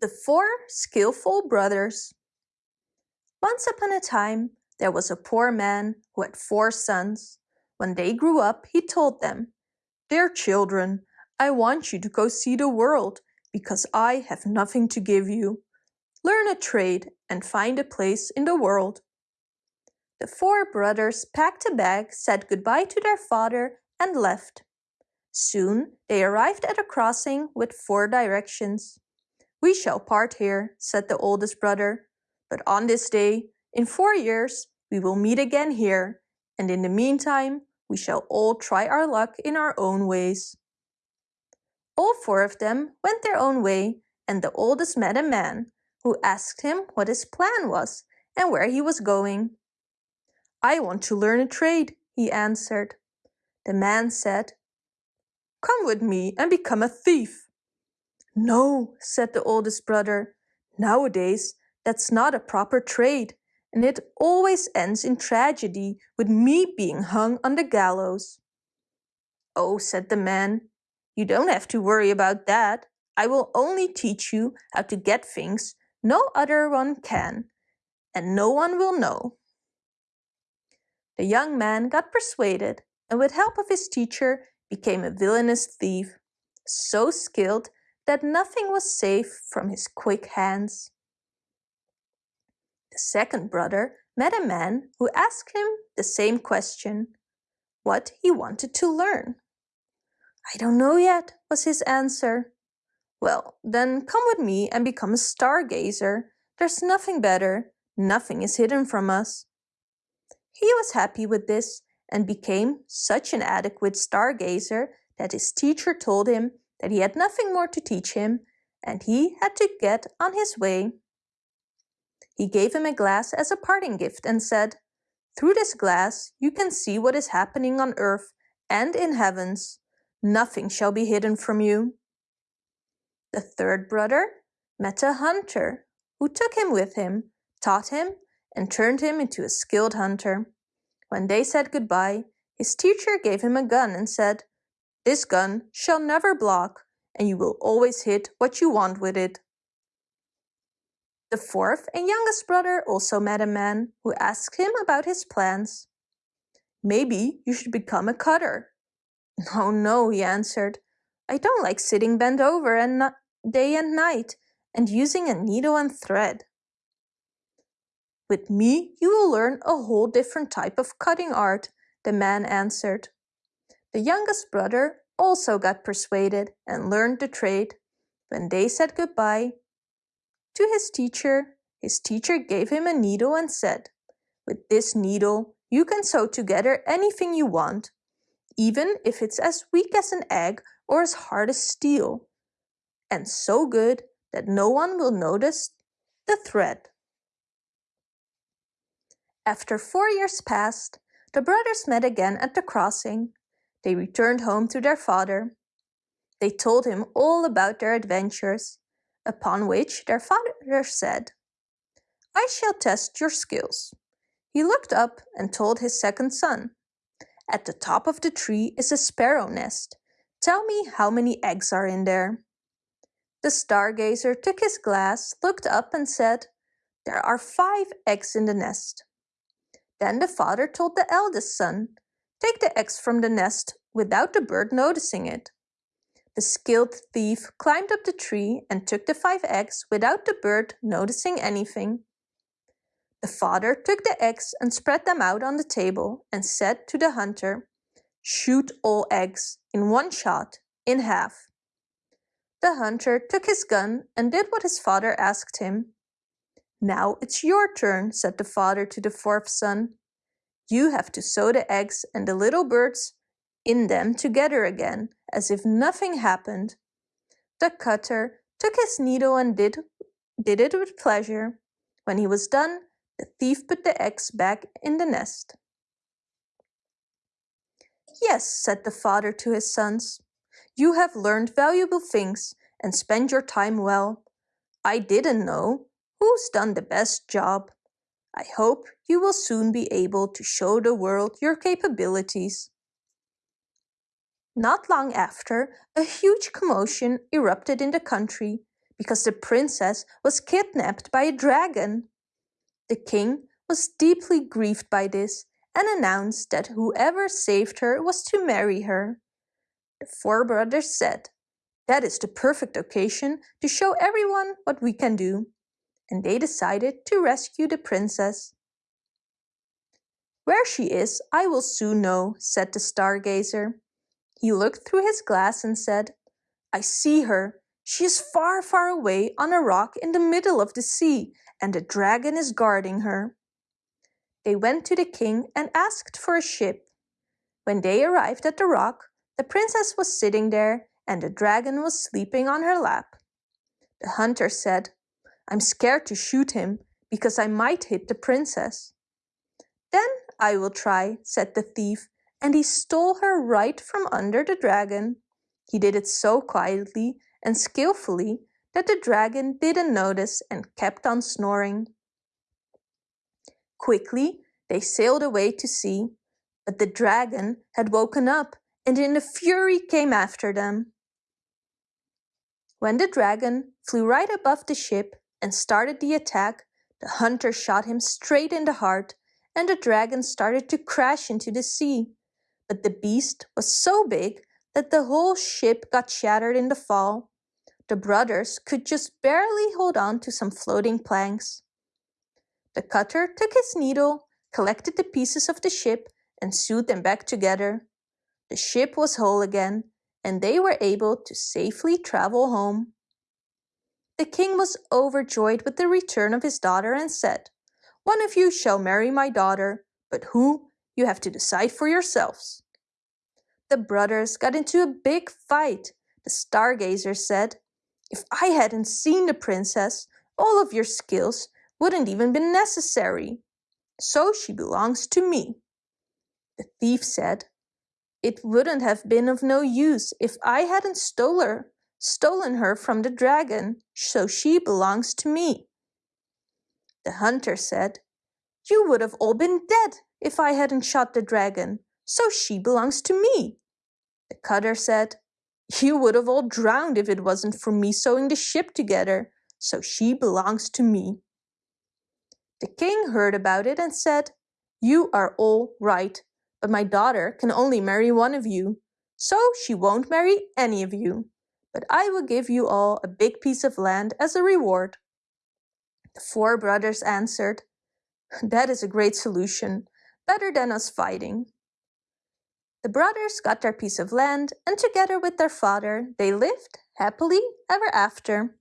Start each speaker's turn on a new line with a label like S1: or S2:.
S1: The Four Skillful Brothers Once upon a time, there was a poor man who had four sons. When they grew up, he told them, Dear children, I want you to go see the world because I have nothing to give you. Learn a trade and find a place in the world. The four brothers packed a bag, said goodbye to their father and left. Soon they arrived at a crossing with four directions. We shall part here, said the oldest brother. But on this day, in four years, we will meet again here, and in the meantime, we shall all try our luck in our own ways. All four of them went their own way, and the oldest met a man, who asked him what his plan was and where he was going. I want to learn a trade, he answered. The man said, Come with me and become a thief. No, said the oldest brother, nowadays that's not a proper trade, and it always ends in tragedy with me being hung on the gallows. Oh, said the man, you don't have to worry about that. I will only teach you how to get things no other one can, and no one will know. The young man got persuaded, and with help of his teacher became a villainous thief, so skilled that nothing was safe from his quick hands. The second brother met a man who asked him the same question, what he wanted to learn. I don't know yet, was his answer. Well, then come with me and become a stargazer. There's nothing better, nothing is hidden from us. He was happy with this and became such an adequate stargazer that his teacher told him that he had nothing more to teach him and he had to get on his way. He gave him a glass as a parting gift and said, Through this glass you can see what is happening on earth and in heavens. Nothing shall be hidden from you. The third brother met a hunter who took him with him, taught him, and turned him into a skilled hunter. When they said goodbye, his teacher gave him a gun and said, this gun shall never block, and you will always hit what you want with it. The fourth and youngest brother also met a man who asked him about his plans. Maybe you should become a cutter. No, oh, no, he answered. I don't like sitting bent over and day and night and using a needle and thread. With me you will learn a whole different type of cutting art, the man answered. The youngest brother also got persuaded and learned the trade. When they said goodbye to his teacher, his teacher gave him a needle and said, With this needle you can sew together anything you want, even if it's as weak as an egg or as hard as steel, and so good that no one will notice the thread. After four years passed, the brothers met again at the crossing. They returned home to their father. They told him all about their adventures, upon which their father said, I shall test your skills. He looked up and told his second son, At the top of the tree is a sparrow nest. Tell me how many eggs are in there. The stargazer took his glass, looked up and said, There are five eggs in the nest. Then the father told the eldest son, Take the eggs from the nest without the bird noticing it. The skilled thief climbed up the tree and took the five eggs without the bird noticing anything. The father took the eggs and spread them out on the table and said to the hunter, Shoot all eggs in one shot, in half. The hunter took his gun and did what his father asked him. Now it's your turn, said the father to the fourth son. You have to sew the eggs and the little birds in them together again, as if nothing happened. The cutter took his needle and did, did it with pleasure. When he was done, the thief put the eggs back in the nest. Yes, said the father to his sons, you have learned valuable things and spent your time well. I didn't know who's done the best job. I hope you will soon be able to show the world your capabilities. Not long after, a huge commotion erupted in the country because the princess was kidnapped by a dragon. The king was deeply grieved by this and announced that whoever saved her was to marry her. The four brothers said, that is the perfect occasion to show everyone what we can do. And they decided to rescue the princess. Where she is, I will soon know, said the stargazer. He looked through his glass and said, I see her. She is far, far away on a rock in the middle of the sea, and a dragon is guarding her. They went to the king and asked for a ship. When they arrived at the rock, the princess was sitting there and the dragon was sleeping on her lap. The hunter said, I'm scared to shoot him because I might hit the princess. Then I will try, said the thief, and he stole her right from under the dragon. He did it so quietly and skillfully that the dragon didn't notice and kept on snoring. Quickly they sailed away to sea, but the dragon had woken up and in a fury came after them. When the dragon flew right above the ship and started the attack, the hunter shot him straight in the heart and the dragon started to crash into the sea. But the beast was so big that the whole ship got shattered in the fall. The brothers could just barely hold on to some floating planks. The cutter took his needle, collected the pieces of the ship, and sewed them back together. The ship was whole again, and they were able to safely travel home. The king was overjoyed with the return of his daughter and said, One of you shall marry my daughter, but who you have to decide for yourselves. The brothers got into a big fight. The stargazer said, If I hadn't seen the princess, all of your skills wouldn't even be necessary. So she belongs to me. The thief said, It wouldn't have been of no use if I hadn't stole her, stolen her from the dragon, so she belongs to me. The hunter said, You would have all been dead if I hadn't shot the dragon, so she belongs to me. The cutter said, You would have all drowned if it wasn't for me sewing the ship together, so she belongs to me. The king heard about it and said, You are all right, but my daughter can only marry one of you, so she won't marry any of you. But I will give you all a big piece of land as a reward. The four brothers answered, That is a great solution, better than us fighting. The brothers got their piece of land, and together with their father, they lived happily ever after.